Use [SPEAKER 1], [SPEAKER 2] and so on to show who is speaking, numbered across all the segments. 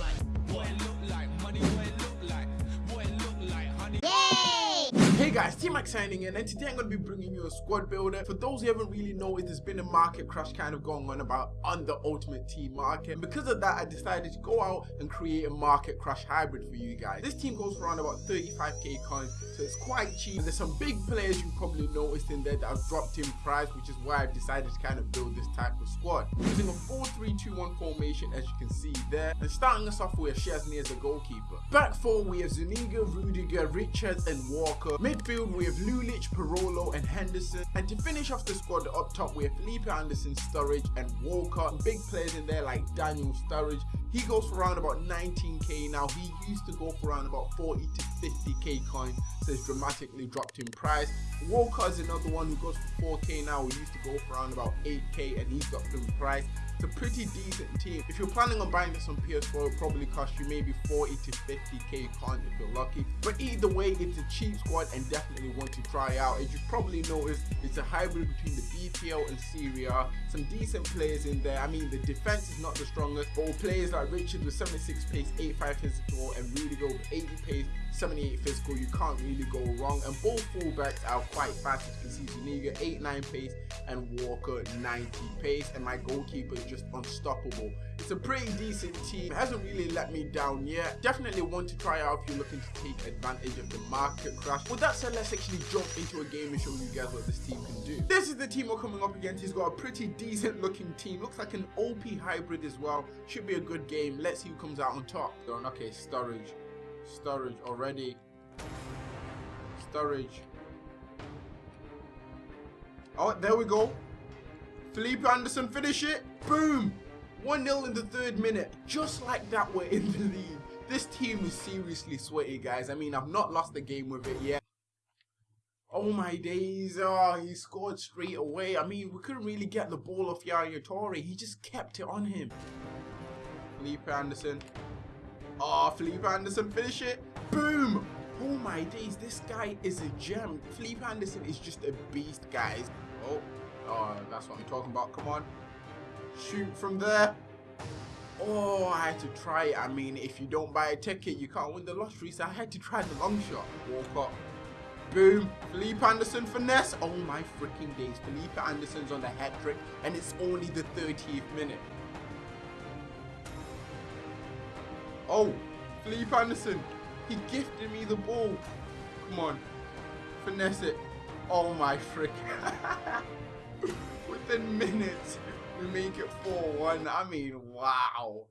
[SPEAKER 1] like?
[SPEAKER 2] Hey guys, T-Mac signing in and today I'm going to be bringing you a squad builder. For those who haven't really noticed, there's been a market crash kind of going on about on the Ultimate Team market. And because of that, I decided to go out and create a market crash hybrid for you guys. This team goes for around about 35k coins, so it's quite cheap. And there's some big players you probably noticed in there that have dropped in price, which is why I've decided to kind of build this type of squad. Using a 4-3-2-1 formation as you can see there. And starting us off with Szczesny as a goalkeeper. Back four, we have Zuniga, Rudiger, Richards and Walker. Midfield, we have Lulic, Parolo, and Henderson. And to finish off the squad up top, we have Felipe Anderson, Sturridge, and Walker. Big players in there like Daniel Sturridge. He goes for around about 19k now. He used to go for around about 40 to 50k coins, so it's dramatically dropped in price. Walcott is another one who goes for 4k now. He used to go for around about 8k, and he's dropped in price. It's a pretty decent team. If you're planning on buying this on PS4, it'll probably cost you maybe 40 to 50k coins if you're lucky. But either way, it's a cheap squad and definitely one to try out. As you probably noticed, it's a hybrid between the BPL and Serie A. Some decent players in there. I mean, the defense is not the strongest, but players like Richard with 76 pace, 85 physical, and Rudiger with 80 pace, 78 physical, you can't really go wrong. And both fullbacks are quite fast. As you can see, Zuniga 89 pace and Walker 90 pace, and my goalkeeper is just unstoppable. It's a pretty decent team. It hasn't really let me down yet. Definitely want to try out if you're looking to take advantage of the market crash. With that said, let's actually jump into a game and show you guys what this team can do. This is the team we're coming up against. He's got a pretty decent looking team. Looks like an OP hybrid as well. Should be a good game. Let's see who comes out on top. Okay, Sturridge. Sturridge already. Sturridge Oh, there we go. Felipe Anderson finish it. Boom. 1-0 in the third minute. Just like that, we're in the lead. This team is seriously sweaty, guys. I mean, I've not lost the game with it yet. Oh my days, oh, he scored straight away. I mean, we couldn't really get the ball off Yaya Toure. He just kept it on him. Felipe Anderson. Ah, oh, Felipe Anderson, finish it. Boom. Oh my days, this guy is a gem. Felipe Anderson is just a beast, guys. Oh, oh, that's what I'm talking about. Come on. Shoot from there. Oh, I had to try it. I mean, if you don't buy a ticket, you can't win the lottery. So I had to try the long shot. Walk up. Boom. Felipe Anderson finesse. Oh my freaking days. Felipe Anderson's on the hat trick. And it's only the 30th minute. Oh, Felipe Anderson. He gifted me the ball. Come on. Finesse it. Oh my frick. Within minutes, we make it 4-1. I mean, wow.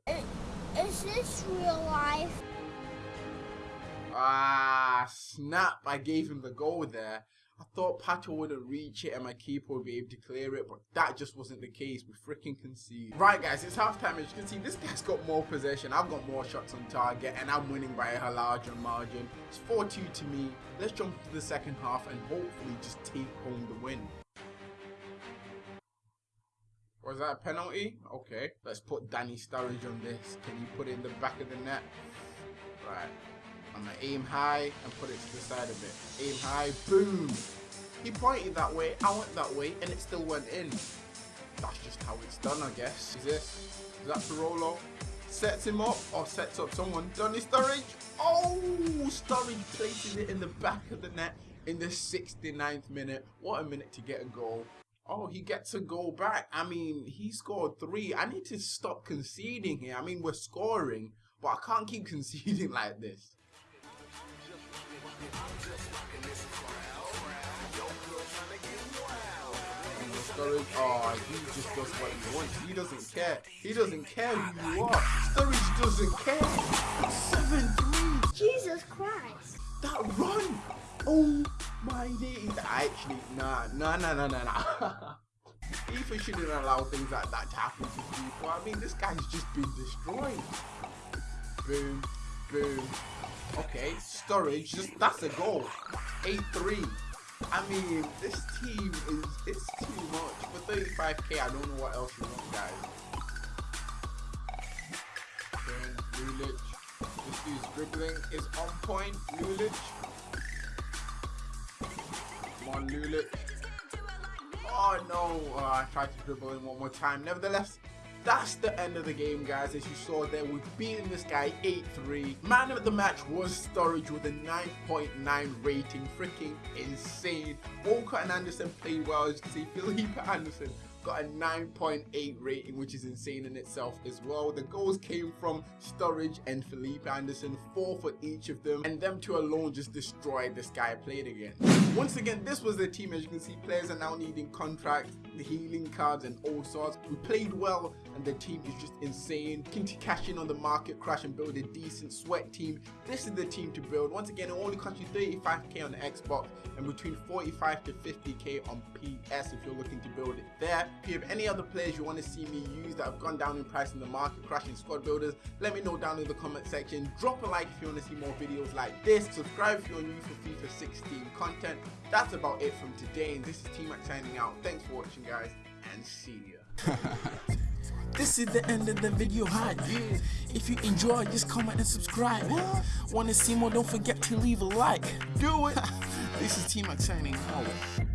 [SPEAKER 3] Is this real life?
[SPEAKER 2] Ah, snap. I gave him the goal there. I thought Pato wouldn't reach it and my keeper would be able to clear it, but that just wasn't the case. We freaking conceded. Right, guys, it's halftime. As you can see, this guy's got more possession. I've got more shots on target, and I'm winning by a larger margin. It's 4-2 to me. Let's jump to the second half and hopefully just take home the win. Was that a penalty? Okay. Let's put Danny Sturridge on this. Can you put it in the back of the net? Right. I'm gonna aim high and put it to the side of it. Aim high, boom! He pointed that way, I went that way, and it still went in. That's just how it's done, I guess. Is this? Is that Parolo? Sets him up, or sets up someone. Donny Sturridge! Oh! Sturridge places it in the back of the net in the 69th minute. What a minute to get a goal. Oh, he gets a goal back. I mean, he scored three. I need to stop conceding here. I mean, we're scoring, but I can't keep conceding like this. Sturridge, oh, he just does what he wants. He doesn't care. He doesn't care who you are. Sturridge doesn't care. 7-3.
[SPEAKER 3] Jesus Christ.
[SPEAKER 2] That run. Oh my days. Actually, nah, nah, nah, nah, nah, nah. FIFA shouldn't allow things like that to happen to people. I mean, this guy's just been destroyed. Boom, boom. Okay, Sturridge, just that's a goal. 8-3. I mean, this team is it's too much. For 35k, I don't know what else you want, guys. Okay, Lulic. This dude's dribbling is on point. Lulic. Come on, Lulic. Oh no, oh, I tried to dribble in one more time. Nevertheless, that's the end of the game, guys. As you saw there, we've beaten this guy 8-3. Man of the match was Sturridge with a 9.9 rating. Freaking insane. Walcott and Anderson played well. As you can see, Felipe Anderson got a 9.8 rating, which is insane in itself as well. The goals came from Sturridge and Felipe Anderson, four for each of them, and them two alone just destroyed this guy played again. Once again, this was the team. As you can see, players are now needing contracts, the healing cards, and all sorts. We played well, and the team is just insane. Looking to cash in on the market crash and build a decent sweat team. This is the team to build. Once again, it only costs you 35k on the Xbox and between 45 to 50k on PS if you're looking to build it there. If you have any other players you want to see me use that have gone down in price in the market, crashing squad builders, let me know down in the comment section. Drop a like if you want to see more videos like this. Subscribe if you're new for FIFA 16 content. That's about it from today, and this is T-Mac signing out. Thanks for watching, guys, and see ya.
[SPEAKER 4] This is the end of the video hi If you enjoy, just comment and subscribe. Wanna see more? Don't forget to leave a like.
[SPEAKER 2] Do it.
[SPEAKER 4] This is T-Mac signing out.